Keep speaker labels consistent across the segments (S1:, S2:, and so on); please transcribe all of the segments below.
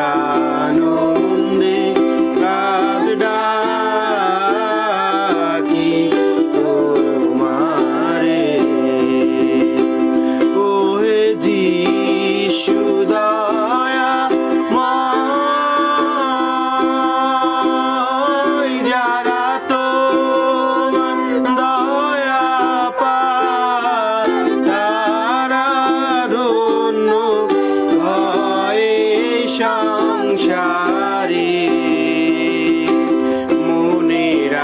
S1: Mira. সংসারে মনের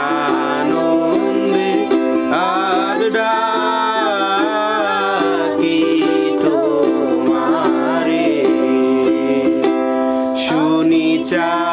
S1: আনন্দে আজ ডাকি তোমারে। শুনি চা